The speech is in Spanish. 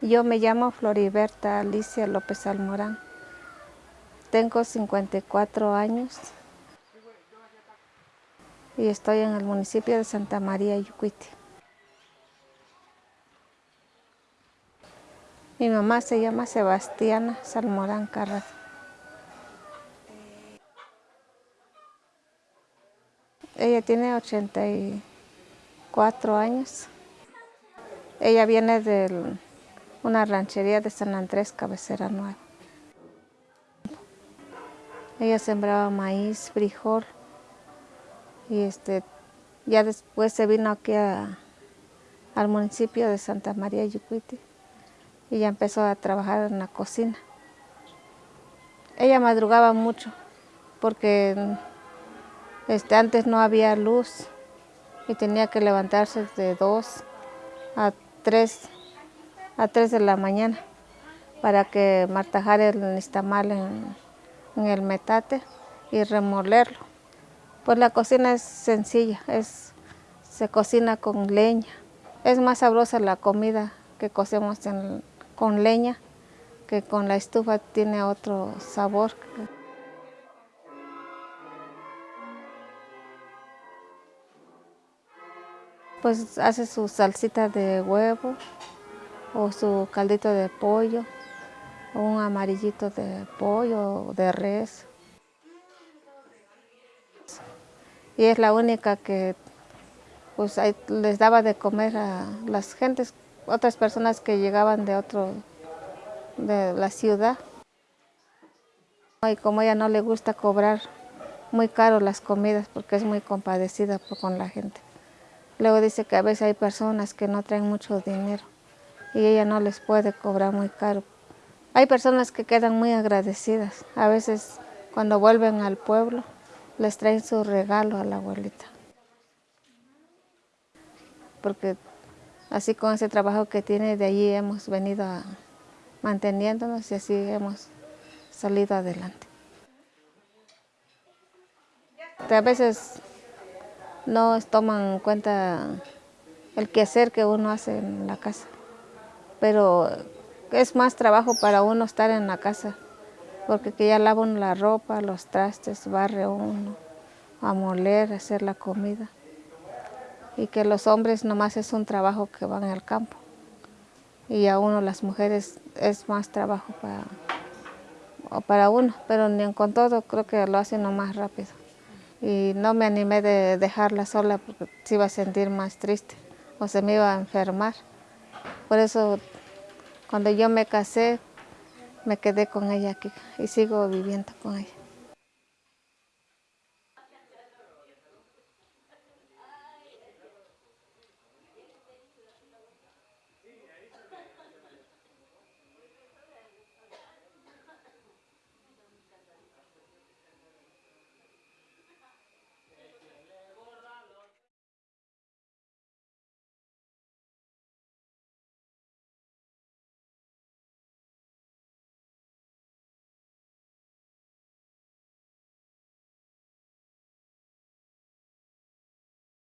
Yo me llamo Floriberta Alicia López Almorán. Tengo 54 años y estoy en el municipio de Santa María, Yucuiti. Mi mamá se llama Sebastiana Salmorán Carras. Ella tiene 84 años. Ella viene de una ranchería de San Andrés, Cabecera Nueva. Ella sembraba maíz, frijol y este, ya después se vino aquí al municipio de Santa María Yucuiti y ya empezó a trabajar en la cocina. Ella madrugaba mucho porque este, antes no había luz y tenía que levantarse de 2 a 3, a 3 de la mañana para que martajar el nistamal en, en el metate y remolerlo. Pues la cocina es sencilla, es, se cocina con leña. Es más sabrosa la comida que cocemos con leña, que con la estufa tiene otro sabor. Pues hace su salsita de huevo o su caldito de pollo o un amarillito de pollo o de res. Y es la única que pues, les daba de comer a las gentes otras personas que llegaban de otro, de la ciudad. Y como ella no le gusta cobrar muy caro las comidas porque es muy compadecida con la gente. Luego dice que a veces hay personas que no traen mucho dinero y ella no les puede cobrar muy caro. Hay personas que quedan muy agradecidas. A veces cuando vuelven al pueblo les traen su regalo a la abuelita. Porque Así con ese trabajo que tiene, de allí hemos venido manteniéndonos y así hemos salido adelante. A veces no toman en cuenta el quehacer que uno hace en la casa, pero es más trabajo para uno estar en la casa, porque que ya lava uno la ropa, los trastes, barre uno, a moler, hacer la comida y que los hombres nomás es un trabajo que van al campo y a uno las mujeres es más trabajo para, para uno, pero ni con todo creo que lo hacen más rápido. Y no me animé de dejarla sola porque se iba a sentir más triste o se me iba a enfermar. Por eso cuando yo me casé me quedé con ella aquí y sigo viviendo con ella.